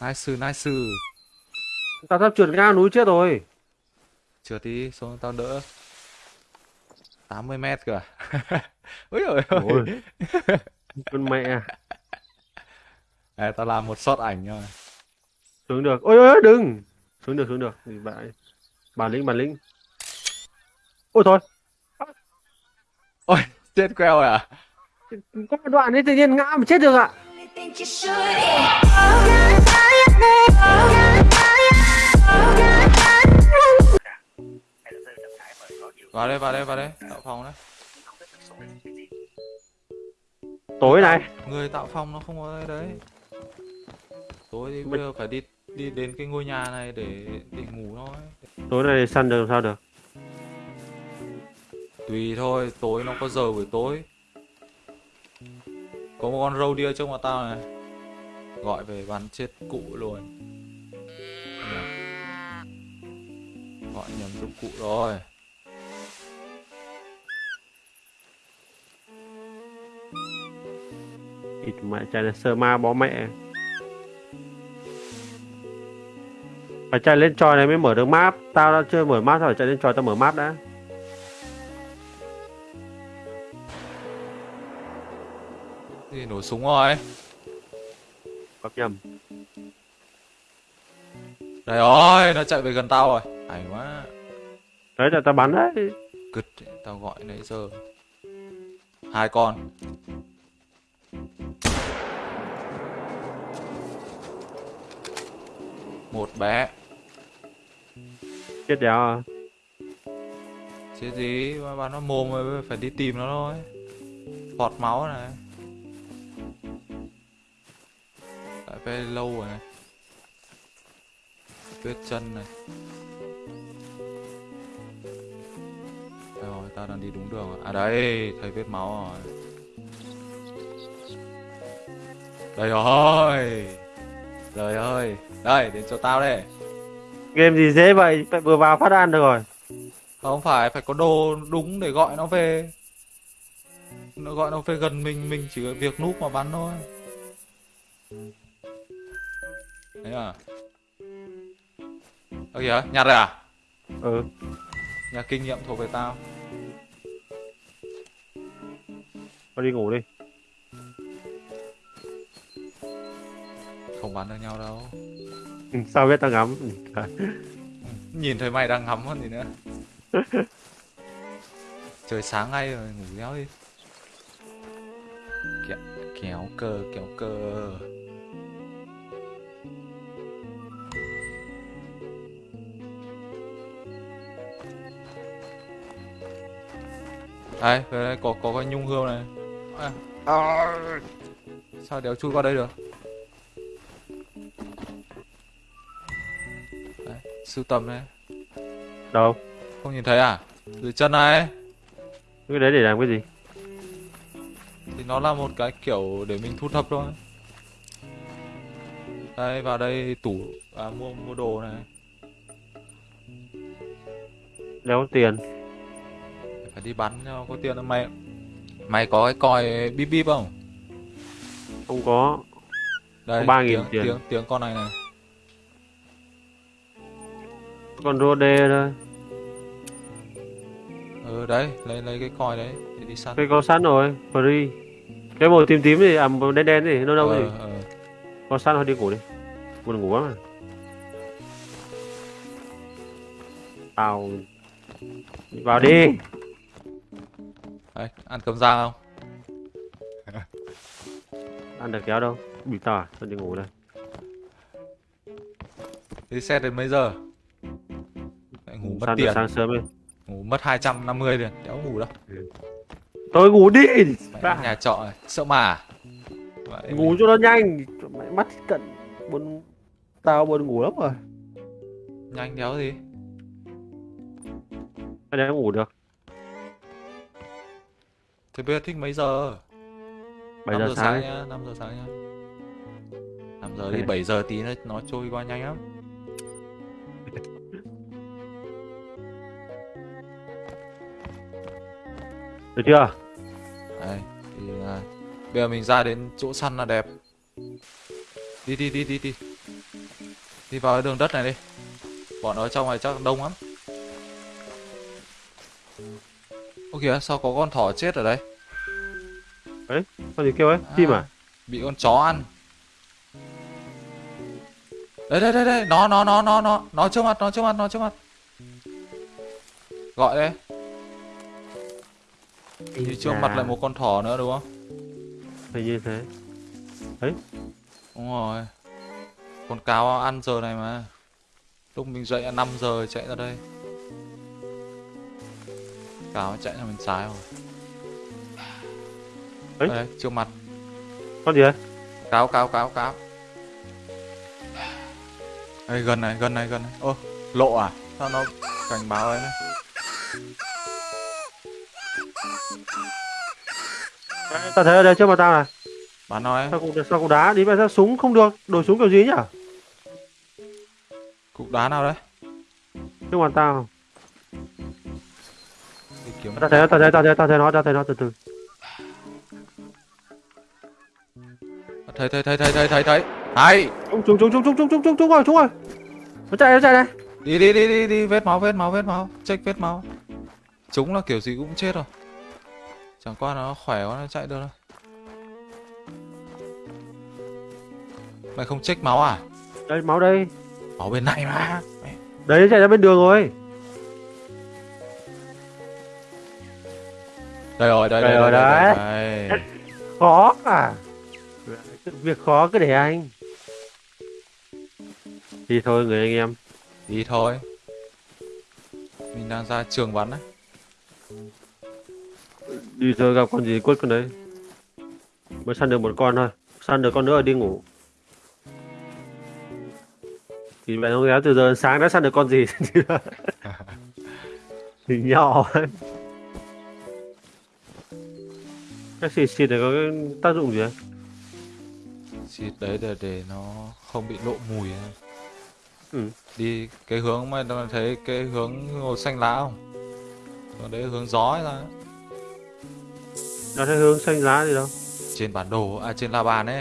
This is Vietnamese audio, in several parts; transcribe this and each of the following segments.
Nice, nice. Tao sắp trượt ngang núi chết rồi. Trượt đi, xuống tao đỡ. 80 mét cơ à? Úi ôi. Ôi. Con mẹ. Đây, tao làm một shot ảnh rồi. Xuống được. Ôi ôi ôi, đừng. Xuống được xuống được. Bạn bản lĩnh bản lĩnh. Ôi thôi. Ôi, chết queo rồi à? Có đoạn ấy tự nhiên ngã mà chết được ạ. think Oh, oh, oh, Vào đây, vào đây, vào đây. Tạo phòng đấy. Tối này. Người tạo phòng nó không có đây đấy. Tối thì bây giờ phải đi đi đến cái ngôi nhà này để để ngủ thôi. Tối này săn được làm sao được. Tùy thôi, tối nó có giờ buổi tối. Có một con râu đia trước mặt tao này. Gọi về bắn chết cụ luôn. Dạ. Gọi nhầm giúp cụ rồi. ít mẹ chạy là sơ ma bó mẹ. Phải chạy lên tròi này mới mở được map. Tao đã chưa mở map rồi chạy lên tròi tao mở map đã. Gì nổ súng rồi. Bắp nhầm. Đây rồi, nó chạy về gần tao rồi. Hay quá. Đấy là tao bắn đấy. Cứt, tao gọi nãy giờ. Hai con. Một bé. Chết đéo à. Chết gì mà bắn nó mồm rồi phải đi tìm nó thôi. Phọt máu này. Lại phải lâu rồi này. Vết chân này. Rồi, tao đang đi đúng đường rồi. À đây, thấy vết máu rồi. Đây rồi. Trời ơi. Đây, đến chỗ tao đây. Game gì dễ vậy, phải vừa vào phát ăn được rồi. Không phải, phải có đồ đúng để gọi nó về. Nó gọi nó về gần mình, mình chỉ việc núp mà bắn thôi. À? Ơ kìa, nhặt rồi à? Ừ. Nhà kinh nghiệm thuộc về tao. Thôi đi ngủ đi. Không bắn được nhau đâu. Ừ, Sao biết tao ngắm. Ừ, Nhìn thấy mày đang ngắm còn gì nữa. Trời sáng ngay rồi, ngủ réo đi. Kéo, kéo cơ, kéo cơ. Đây, về đây có có cái nhung hươu này. À, à, sao đéo chui qua đây được? Đấy, sưu tầm này. Đâu? Không nhìn thấy à? Dưới chân này Cái đấy để làm cái gì? Thì nó là một cái kiểu để mình thu thập thôi Đây vào đây tủ à, mua mua đồ này Đéo tiền. Phải đi bắn cho có tiền mày Mày có cái còi bíp bíp không? Không có. Đây 3.000 tiếng, tiền. tiếng tiếng con này này Còn rô đê thôi. Ừ đấy lấy lấy cái còi đấy để đi săn Cái có sẵn rồi. Free. Cái màu tím tím gì, à màu đen đen gì, nâu nâu gì. ờ, ờ. Có sẵn thôi đi ngủ đi. Buồn ngủ lắm à. Tao... Đi vào đi. Đấy ăn cơm rang không? Ăn được kéo đâu. Bị tao à? Thôi đi ngủ đây. Xe đến mấy giờ? Lại ngủ mất được tiền sáng sớm đi. Ngủ mất 250 tiền Đéo ngủ đâu Tôi ngủ đi. Mày nhà trọ sợ mà? Vậy Ngủ cho nó nhanh. Mày mắt cận. Buồn... Tao buồn ngủ lắm rồi. Nhanh đéo gì Mày đéo ngủ được. Thế bây giờ thích mấy giờ? 7 5 giờ sáng sáng. nhá, 5 giờ sáng nhá. 5 giờ đi, Ok. 7 giờ tí nó nó trôi qua nhanh lắm. Được chưa? Đây, thì à, bây giờ mình ra đến chỗ săn là đẹp. Đi đi đi đi đi. Đi vào cái đường đất này đi. Bọn nó trong này chắc đông lắm. Ô kìa, sao có con thỏ chết ở đây? Con gì kêu ấy chim à Bị con chó ăn. Đây đây đây đây, nó nó nó nó nó, nó trước mặt, nó trước mặt, nó trước mặt. Gọi đây. Thì trước mặt lại một con thỏ nữa đúng không? hình như thế Đúng rồi. Con cáo ăn giờ này mà. Lúc mình dậy là 5 giờ chạy ra đây. Cáo chạy ra bên trái rồi. Ấy? Đây, trước mặt. con gì đấy Cáo, cáo, cáo, cáo. Đây, gần này, gần này, gần này. Ơ, lộ à? Sao nó cảnh báo ấy này? Đấy, tao thấy ở đây trước mặt tao này Bắn nó ấy. sao cũng sao cũng đá đi mà sao súng không được đổi súng kiểu gì nhỉ Cục đá nào đấy? trước mặt tao tao thấy tao thấy tao thấy tao thấy nó tao thấy nó từ từ Thấy, thấy, thấy, thấy, thấy, thấy, thấy. Hay! chúng chúng chúng chúng chúng chúng chúng chúng chúng rồi chúng rồi nó chạy nó chạy này Đi, đi, đi, đi, đi. Vết máu, vết máu, vết máu. Check vết máu. Chúng là kiểu gì cũng chết rồi. Chẳng qua nó khỏe quá nó chạy được thôi. Mày không check máu à? đây máu đây Máu bên này mà. Đấy chạy ra bên đường rồi Đây rồi, đây, Đây đây, rồi đây, đây, đấy. đây. khó à việc khó cứ để anh thì thôi người anh em Đi thôi. Mình đang ra trường bắn đấy. đi rồi gặp con gì quất con đấy mới săn được một con thôi săn được con nữa rồi đi ngủ thì bạn không kéo từ giờ sáng đã săn được con gì thì nhỏ ấy. cái xịt xịt này có cái tác dụng gì ấy? Xịt đấy để để nó không bị lộ mùi ấy. Ừ. Đi cái hướng mà nó thấy cái hướng màu xanh lá không? Còn đấy hướng gió ấy ra. nó thấy hướng xanh lá gì đâu Trên bản đồ, à trên la bàn ấy.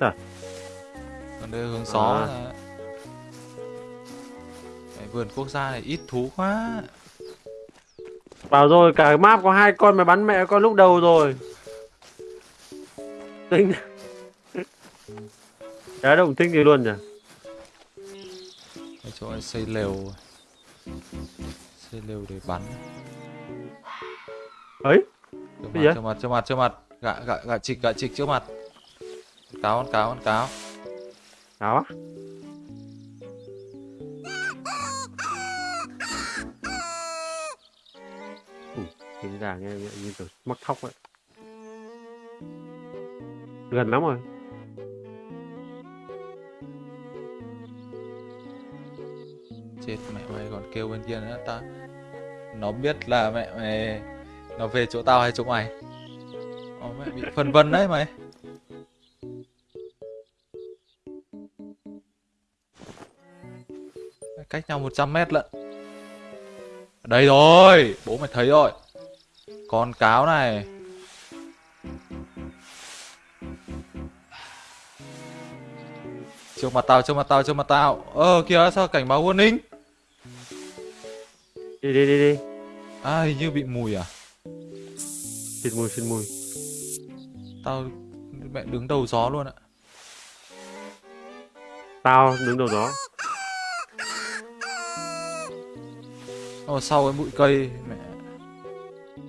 À? Còn đây hướng gió À. ra. Cái vườn quốc gia này ít thú quá. bảo rồi cả map có hai con mà bắn mẹ con lúc đầu rồi tinh Đá động tinh gì luôn nhỉ Cái chỗ này xây lều. Xây lều để bắn. ấy Cái mặt, trước mặt, trước mặt, trước mặt. Gạ, gạ, gạ trịch, gạ trịch trước mặt. Cáo, con cáo, con cáo. Cáo á Ừ, tiếng gà nghe như, như kiểu mắc thóc vậy gần lắm rồi. Chết mẹ mày còn kêu bên kia nữa. Ta Nó biết là mẹ mày Nó về chỗ tao hay chỗ mày. Ô, mẹ bị phân vân đấy mày. Cách nhau 100 mét lận. Đây rồi Bố mày thấy rồi. Con cáo này. Trước mặt tao, trước mặt tao, trước mặt tao Ờ kìa sao cảnh báo warning đi đi đi đi. À hình như bị mùi à? Xịt mùi xịt mùi. Tao mẹ đứng đầu gió luôn ạ. Tao đứng đầu đó Ở sau cái bụi cây mẹ.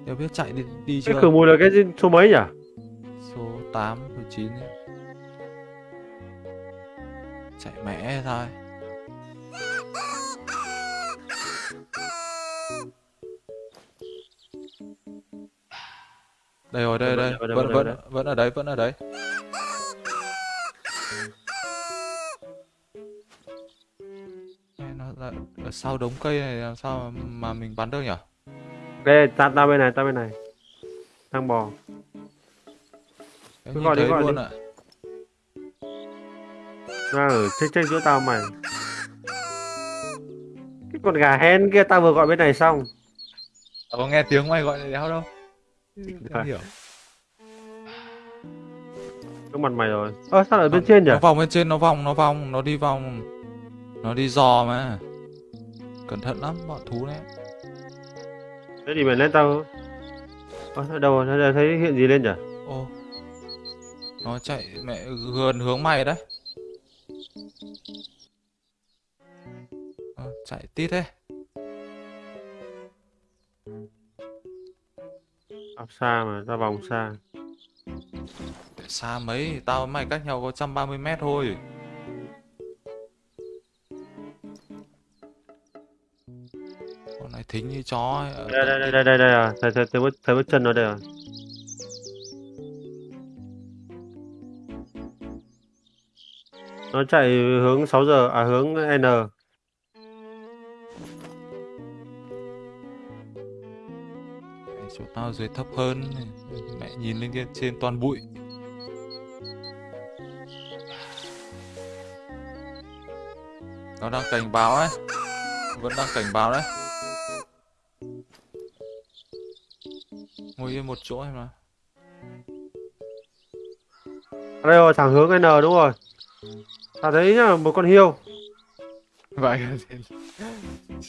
Đều biết chạy đi, đi cái chưa? khử mùi là cái số mấy nhỉ? Số 8, số 9 ấy. Chạy mẹ thôi. Đây rồi, đây, đây, vẫn, vẫn vẫn, ở đấy, vẫn ở đấy Nó là ở sau đống cây này làm sao mà, mà mình bắn được nhỉ? ok tao tao bên này tao bên này. Đang bò. Cứ gọi đi, gọi luôn đi. ạ đang ở trên trên giữa tao mày. Cái con gà hen kia tao vừa gọi bên này xong. Tao có nghe tiếng mày gọi đéo đâu. Phải. Không hiểu. Không mặt mày rồi. Ơ sao lại ở bên trên nhỉ? nó vòng bên trên nó vòng nó vòng nó đi vòng. Nó đi dò mà. Cẩn thận lắm bọn thú đấy. Thế thì mày lên tao. Ơ ở đâu rồi thấy, thấy hiện gì lên nhỉ? Ô nó chạy mẹ gần hướng mày đấy Ờ, chạy tít thế. Áp xa mà ra vòng xa. Để xa mấy tao với mày cách nhau có 130 mét thôi. Con này thính như chó ấy. ở đây đây tít. đây đây đây à thấy thấy thấy bước thấy bước chân nó đây à nó chạy hướng 6 giờ à hướng N. Chỗ tao dưới thấp hơn mẹ nhìn lên kia trên toàn bụi. Nó đang cảnh báo ấy. Vẫn đang cảnh báo đấy. Ngồi yên một chỗ em mà đây rồi thẳng hướng N đúng rồi À đấy nhá, một con hiêu. Vậy.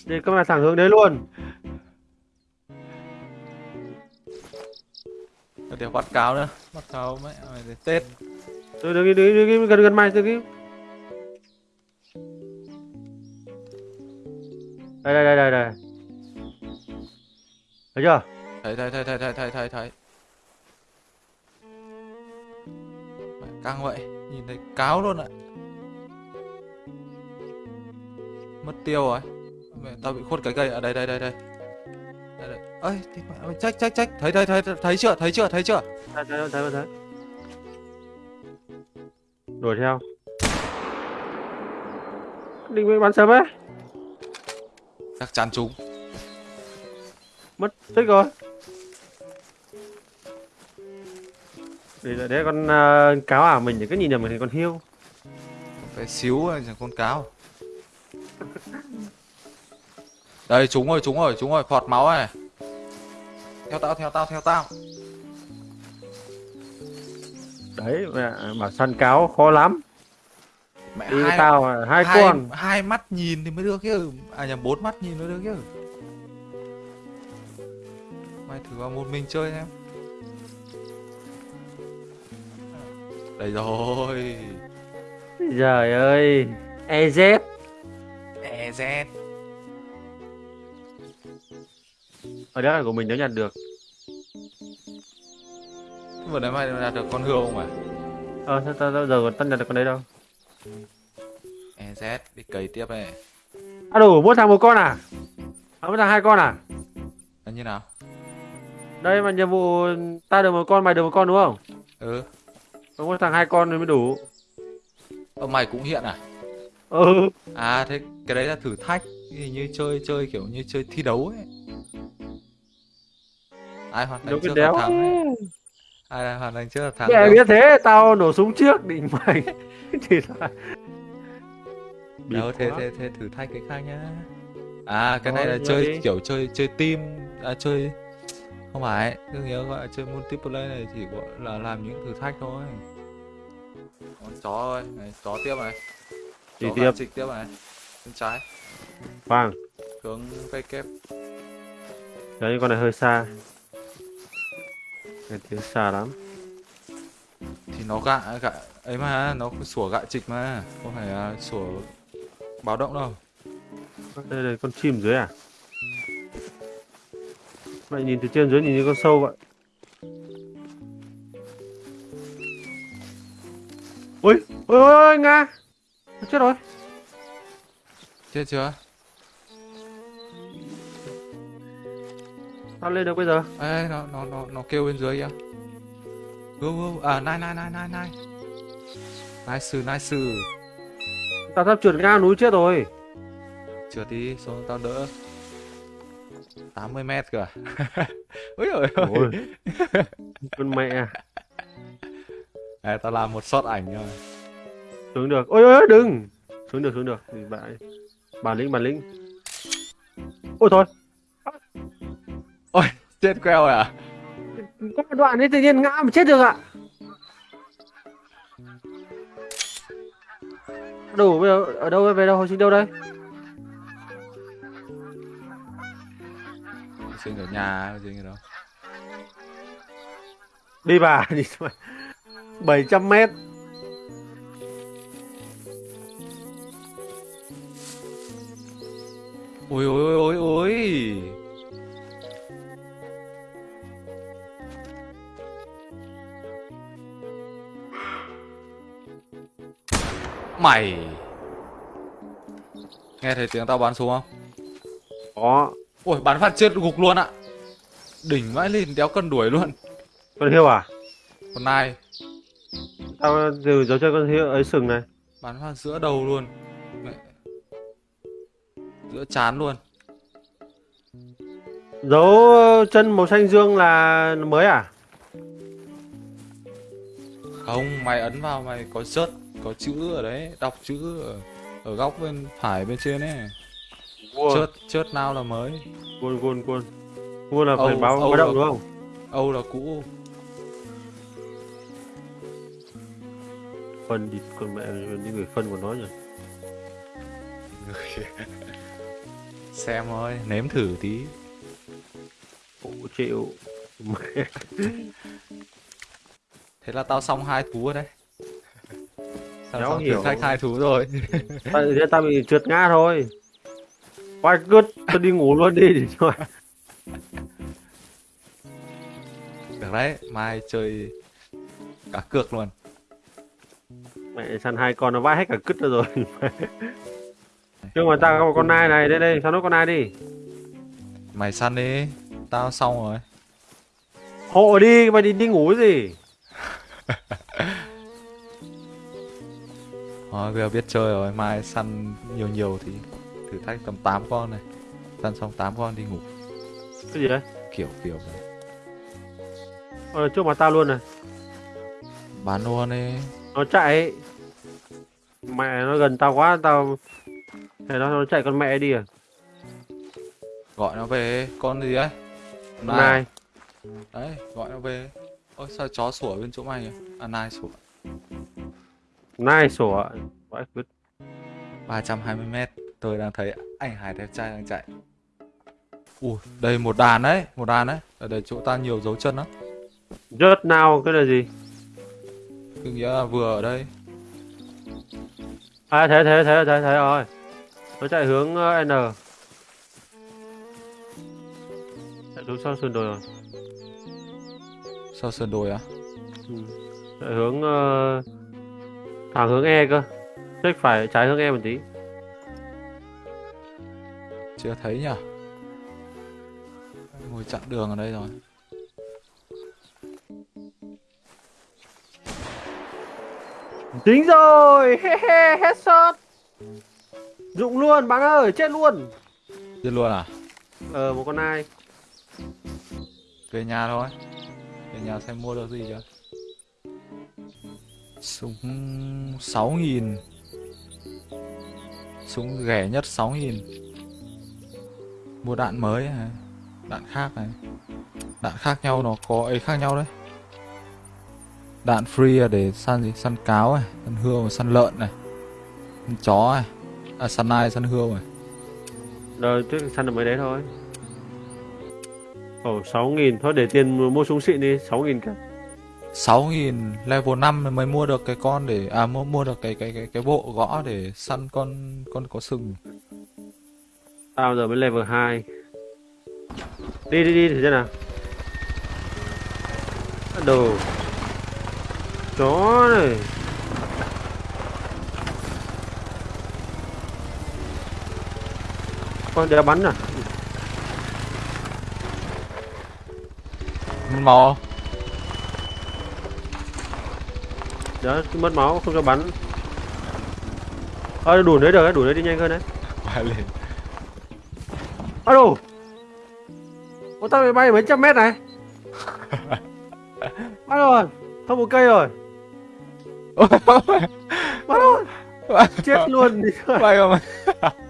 Để các bạn thẳng hướng đấy luôn. Để bắt cáo nữa, bắt cáo mẹ mày để tết. Từ đứng đứng đứng gần gần mày từ cái. Đây đây đây đây đây. Thấy chưa? Thấy thấy thấy thấy thấy thấy thấy thấy. Căng vậy, nhìn thấy cáo luôn ạ. À. mất tiêu rồi mẹ tao bị khuất cái cây ở đây đây đây đây đây, đây. ơi thì mẹ mày trách trách trách thấy thấy thấy thấy chưa thấy chưa thấy chưa Thấy thấy thấy thấy. Đuổi theo. Định bị bắn sớm ấy. chắc chắn chúng Mất tích rồi. Để đấy, đấy con uh, cáo à mình cứ nhìn nhầm mình thành con hiêu. cái xíu chẳng con cáo đây chúng rồi chúng rồi chúng rồi phọt máu này theo tao theo tao theo tao Đấy mẹ bảo săn cáo khó lắm. mẹ Đi hai, tao à, hai, hai, con. hai mắt nhìn thì mới được chứ à nhầm bốn mắt nhìn mới được chứ mày thử vào một mình chơi em đây rồi Trời ơi. EZ. EZ Ở đó là của mình nếu nhặt được. vừa nãy mày đạt được con hươu không à Ờ sao tao giờ còn tân nhặt được con đấy đâu. EZ đi cày tiếp này À đủ mỗi thằng một con à? À mỗi thằng hai con à? là như nào Đây mà nhiệm vụ ta được một con mày được một con đúng không? ừ Có mỗi thằng hai con mới đủ. Ờ, mày cũng hiện à Ừ. à thế cái đấy là thử thách. Thì như chơi chơi kiểu như chơi thi đấu ấy. Ai hoàn thành trước là thắng ấy. ai hoàn thành trước là thắng Mẹ biết thế, tao nổ súng trước định mày. thì là đâu thế thế thế thử thách cái khác nhá. À cái này Thôi, là nhớ chơi đi. kiểu chơi chơi team à chơi không phải cứ nhớ gọi là chơi multiplayer này chỉ gọi là làm những thử thách thôi. Con chó ơi này chó tiếp này. Chó tiếp. trịch tiếp này bên trái Vâng, hướng cây kép đấy con này hơi xa. Cái tiếng xa lắm. thì nó gạ gạ ấy mà nó sủa gạ trịch mà không phải là sủa báo động đâu Đây là con chim dưới à? Mày nhìn từ trên dưới nhìn như con sâu vậy. Ôi, ôi, ôi, ôi Nga. Chết rồi. Chết chưa Tao lên được bây giờ. Ê, nó nó nó nó kêu bên dưới kìa Go go à nai nai nai nai nai nice nice Tao sắp trượt ngang núi chết rồi. trượt đi xuống tao đỡ 80 mét cơ à ôi ôi. Con mẹ. à, tao làm một shot ảnh rồi Xuống được. Ôi ôi đừng. Xuống được, xuống được. Thì bạn bản lĩnh bản lĩnh. Ôi thôi. Ôi chết queo à? Có một đoạn ấy tự nhiên ngã mà chết được ạ. Đủ bây giờ ở đâu về đâu hồi sinh đâu đây? Sinh ở nhà hồi sinh ở đâu. Đi bà đi bảy trăm mét. Ôi ôi ôi ôi ôi. Mày. Nghe thấy tiếng tao bắn xuống không? Có. Ôi bắn phát chết gục luôn ạ. Đỉnh vãi lên đéo cân đuổi luôn. Con hiêu à? Con nai. Tao từ dấu chân con hiêu ấy sừng này. Bắn phát giữa đầu luôn giữa chán luôn. Dấu chân màu xanh dương là mới à? Không mày ấn vào mày có rớt có chữ ở đấy đọc chữ ở, ở góc bên phải bên trên ấy. Chớt chớt nào là mới. Quân quân quân Quân là phải báo báo động đúng không? âu là cũ. Phân đi con mẹ đi người phân của nó nhỉ. xem thôi nếm thử tí Ủ chịu. Thế là tao xong hai thú rồi đấy tao Đéo xong hiểu. thách hai thú rồi thế tao bị trượt ngã thôi. Quay good, tôi đi ngủ luôn đi để cho. được đấy mai chơi cả cược luôn Mẹ săn hai con nó vãi hết cả cứt ra rồi. Nhưng mà tao có một con nai này, đây đây, sao nó con nai đi. mày săn đi tao xong rồi Hộ đi, mày đi đi ngủ gì? Thôi bây giờ biết chơi rồi mai săn nhiều nhiều thì thử thách tầm 8 con này săn xong 8 con đi ngủ Cái gì đấy? kiểu kiểu đấy Ờ, trước mặt tao luôn này. bán luôn đi Nó chạy. Mẹ nó gần tao quá, tao... Thế nó, nó chạy con mẹ đi à? gọi nó về con gì đấy nai. đấy gọi nó về ôi sao chó sủa bên chỗ mày nhỉ à nai sủa Nai sủa. Vãi cứt. 320 mét tôi đang thấy anh Hải đẹp trai đang chạy ui đây một đàn đấy một đàn đấy ở đây chỗ ta nhiều dấu chân lắm Rớt nào, cái là gì? cứ nghĩa là vừa ở đây À thế thế thế thế thế rồi. Nó chạy hướng ờ, N. Chạy xuống sau sườn đồi rồi. sau sườn đồi á Ừ. Chạy hướng ờ, thẳng hướng E cơ. Check phải trái hướng E một tí. chưa thấy nhỉ ngồi chặn đường ở đây rồi Tính rồi, he he headshot. Dụng luôn bạn ơi, chết luôn. giết luôn à? Ờ một con nai. về nhà thôi. Về nhà xem mua được gì chưa? Súng 6.000 súng rẻ nhất 6.000 mua đạn mới này đạn khác này. Đạn khác nhau nó có ấy khác nhau đấy. Đạn free là để săn gì? Săn cáo này săn hươu săn lợn này săn chó này à săn nai săn hươu này Rồi trước săn được mấy đấy thôi. Ồ 6.000 thôi để tiền mua súng xịn đi 6.000 cả 6.000 level 5 mới mua được cái con để à mua mua được cái cái cái cái bộ gõ để săn con con có sừng. Tao giờ mới level 2 Đi đi đi thử xem nào. Đồ. Chó này Con đéo bắn à? Mò. Đó cứ mất máu không cho bắn. Ơ đủ đấy được đủ đấy đi nhanh hơn đấy. Bay lên. Đồ Ô tao bị bay mấy trăm mét này? Bắt rồi Không một cây rồi. Bắt rồi. Chết luôn đi. Bay còn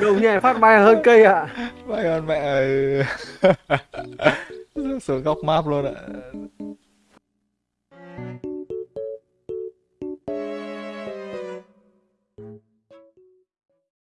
Đồng nhẹ phát bay hơn cây ạ bay hơn mẹ ơi. xuống góc map luôn ạ.